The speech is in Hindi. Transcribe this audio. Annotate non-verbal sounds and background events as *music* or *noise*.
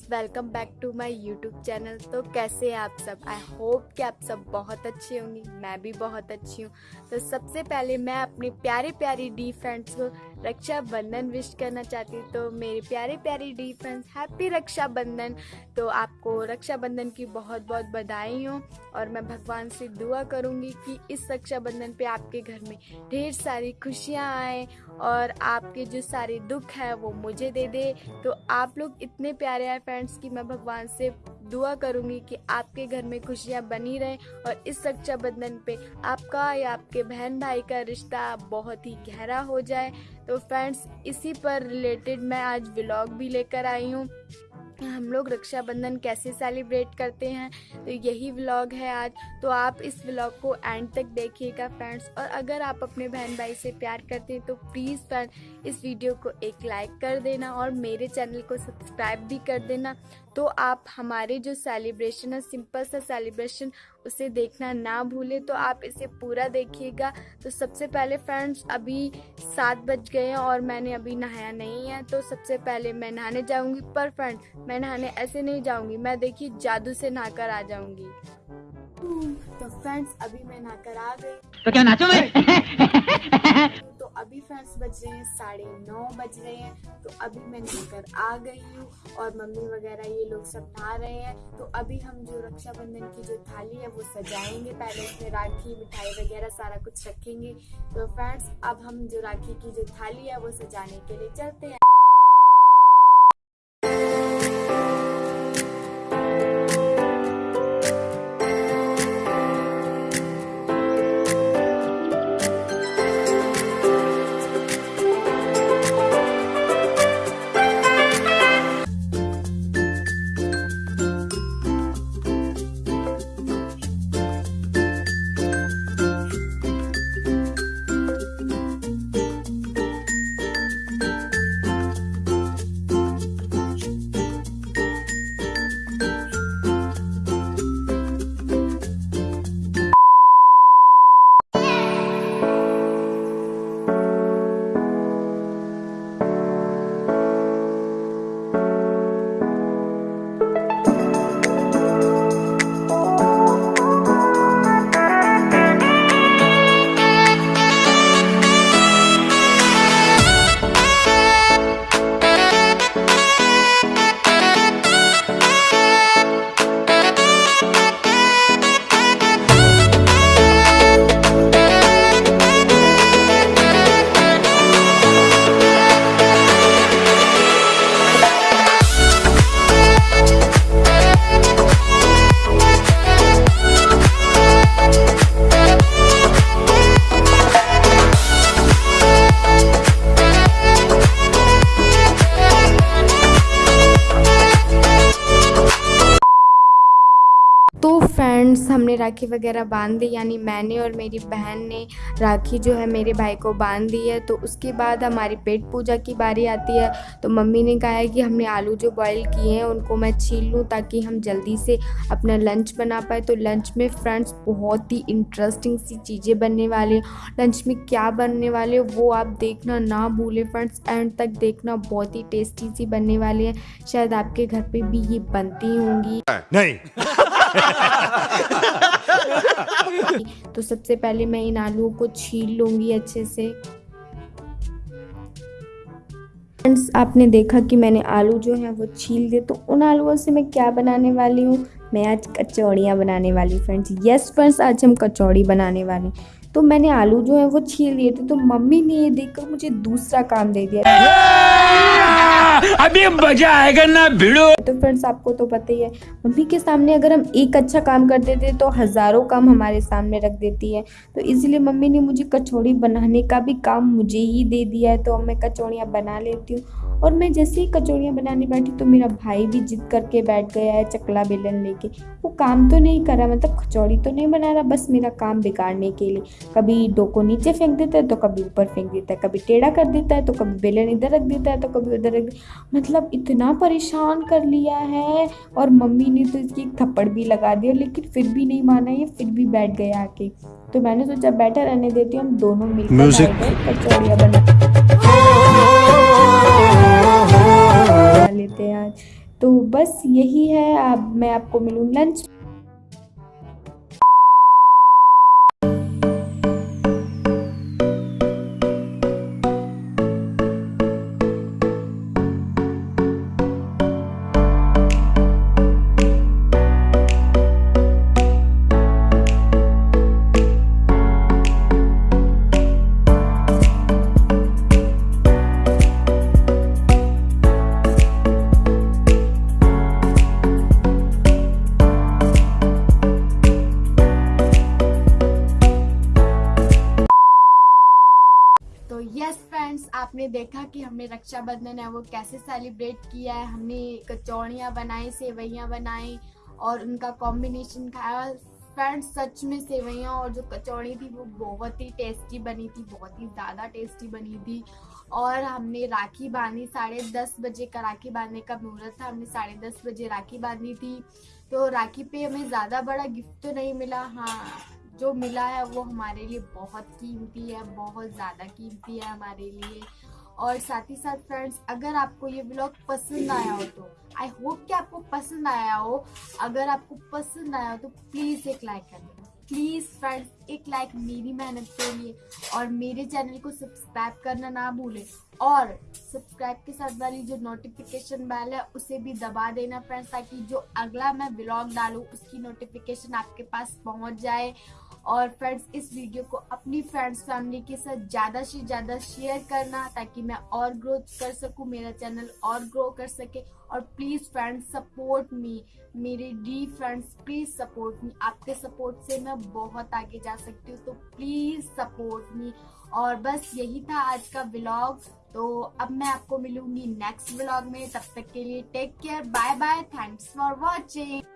Friends welcome back to my YouTube channel तो कैसे हैं आप सब? आई होप कि आप सब बहुत अच्छे होंगे। मैं भी बहुत अच्छी हूँ। तो सबसे पहले मैं अपनी प्यारे प्यारी डी फ्रेंड्स को रक्षाबंधन विश करना चाहती हूँ। तो मेरे प्यारे प्यारे डी फ्रेंड्स हैप्पी रक्षाबंधन। तो आपको रक्षाबंधन की बहुत बहुत बधाई हो और मैं भगवान से दुआ करूँगी कि इस रक्षा बंधन पे आपके घर में ढेर सारी खुशियाँ आए और आपके जो सारे दुख है वो मुझे दे दे। तो आप लोग इतने प्यारे हैं फ्रेंड्स कि मैं भगवान से दुआ करूँगी कि आपके घर में खुशियाँ बनी रहे और इस रक्षा बंधन पे आपका या आपके बहन भाई का रिश्ता बहुत ही गहरा हो जाए। तो फ्रेंड्स इसी पर रिलेटेड मैं आज व्लॉग भी लेकर आई हूँ। हम लोग रक्षाबंधन कैसे सेलिब्रेट करते हैं? तो यही व्लॉग है आज। तो आप इस व्लॉग को एंड तक देखिएगा फ्रेंड्स और अगर आप अपने बहन भाई से प्यार करते हैं तो प्लीज़ फ्रेंड इस वीडियो को एक लाइक कर देना और मेरे चैनल को सब्सक्राइब भी कर देना। तो आप हमारे जो सेलिब्रेशन है सिंपल सा सेलिब्रेशन उसे देखना ना भूलें। तो आप इसे पूरा देखिएगा। तो सबसे पहले फ्रेंड्स अभी सात बज गए हैं और मैंने अभी नहाया नहीं है। तो सबसे पहले मैं नहाने जाऊँगी। पर फ्रेंड मैं नहाने ऐसे नहीं जाऊँगी। मैं देखिए जादू से नहाकर आ जाऊँगी। तो फ्रेंड्स अभी मैं नहाकर आ गई। तो क्या नाचो मैं *laughs* अभी फ्रेंड्स बज रहे हैं साढ़े नौ बज रहे हैं तो अभी मैं नहाकर आ गई हूँ और मम्मी वगैरह ये लोग सब नहा रहे हैं। तो अभी हम जो रक्षाबंधन की जो थाली है वो सजाएँगे पहले उसमें राखी, मिठाई वगैरह सारा कुछ रखेंगे। तो फ्रेंड्स, अब हम जो राखी की जो थाली है वो सजाने के लिए चलते हैं। फ्रेंड्स हमने राखी वगैरह बाँध दी, यानी मैंने और मेरी बहन ने राखी जो है मेरे भाई को बाँध दी है। तो उसके बाद हमारी पेट पूजा की बारी आती है। तो मम्मी ने कहा है कि हमने आलू जो बॉईल किए हैं, उनको मैं छील लूँ ताकि हम जल्दी से अपना लंच बना पाए। तो लंच में फ्रेंड्स बहुत ही इंटरेस्टिंग सी चीज़ें बनने वाली लंच में क्या बनने वाले वो आप देखना ना भूलें फ्रेंड्स एंड तक देखना बहुत ही टेस्टी सी बनने वाली है। शायद आपके घर पर भी ये बनती होंगी। नहीं। *laughs* *laughs* तो सबसे पहले मैं इन आलूओं को छील लूँगी अच्छे से। फ्रेंड्स आपने देखा कि मैंने आलू जो है वो छील दिए तो उन आलूओं से मैं क्या बनाने वाली हूँ? मैं आज कचौड़ियाँ बनाने वाली फ्रेंड्स यस फ्रेंड्स आज हम कचौड़ी बनाने वाले तो मैंने आलू जो है वो छील दिए थे तो मम्मी ने ये देखकर मुझे दूसरा काम दे दिया। अभी मज़ा आएगा ना भिड़ो। तो फ्रेंड्स आपको तो पता ही है मम्मी के सामने अगर हम एक अच्छा काम कर देते तो हज़ारों काम हमारे सामने रख देती है। तो इसलिए मम्मी ने मुझे कचौड़ी बनाने का भी काम मुझे ही दे दिया है तो मैं कचौड़ियाँ बना लेती हूँ। और मैं जैसे ही कचौड़ियाँ बनाने बैठी तो मेरा भाई भी जिद करके बैठ गया है चकला बेलन लेके। वो काम तो नहीं कर रहा मतलब कचौड़ी तो नहीं बना रहा बस मेरा काम बिगाड़ने के लिए। कभी डो को नीचे फेंक देता है तो कभी ऊपर फेंक देता है कभी टेढ़ा कर देता है तो कभी बेलन इधर रख देता है तो कभी उधर रख मतलब इतना परेशान कर लिया है और मम्मी ने तो इसकी एक थप्पड़ भी लगा दिया लेकिन फिर भी नहीं माना ये फिर भी बैठ गया आके। तो मैंने सोचा बैठा रहने देती हूँ हम दोनों मिलकर Music. कचौड़ियाँ बना बना लेते हैं आज। तो बस यही है अब मैं आपको मिलूँ लंच। देखा कि हमने रक्षाबंधन है, वो कैसे सेलिब्रेट किया है, हमने कचौड़ियाँ बनाई सेवैयाँ बनाई और उनका कॉम्बिनेशन खाया। फ्रेंड्स सच में सेवैयाँ और जो कचौड़ी थी, वो बहुत ही टेस्टी बनी थी, बहुत ही ज़्यादा टेस्टी बनी थी। और हमने राखी बांधी, साढ़े दस बजे का राखी बांधने का मुहूर्त था, हमने साढ़े दस बजे राखी बांधी थी। तो राखी पे हमें ज़्यादा बड़ा गिफ्ट तो नहीं मिला हाँ जो मिला है वो हमारे लिए बहुत कीमती है, बहुत ज़्यादा कीमती है हमारे लिए। और साथ ही साथ फ्रेंड्स अगर आपको ये ब्लॉग पसंद आया हो तो आई होप कि आपको पसंद आया हो। अगर आपको पसंद आया हो तो प्लीज़ एक लाइक कर देना। प्लीज़ फ्रेंड्स एक लाइक मेरी मेहनत के लिए और मेरे चैनल को सब्सक्राइब करना ना भूलें। और सब्सक्राइब के साथ वाली जो नोटिफिकेशन बेल है, उसे भी दबा देना फ्रेंड्स ताकि जो अगला मैं ब्लॉग डालूँ, उसकी नोटिफिकेशन आपके पास पहुँच जाए। और फ्रेंड्स इस वीडियो को अपनी फ्रेंड्स फैमिली के साथ ज़्यादा से ज़्यादा शेयर करना ताकि मैं और ग्रोथ कर सकूँ, मेरा चैनल और ग्रो कर सके। और प्लीज़ फ्रेंड्स सपोर्ट मी मेरे the friends please support me आपके सपोर्ट से मैं बहुत आगे जा सकती हूँ तो प्लीज़ सपोर्ट मी और बस यही था आज का ब्लॉग तो अब मैं आपको मिलूँगी नेक्स्ट ब्लॉग में। तब तक के लिए take care bye bye thanks for watching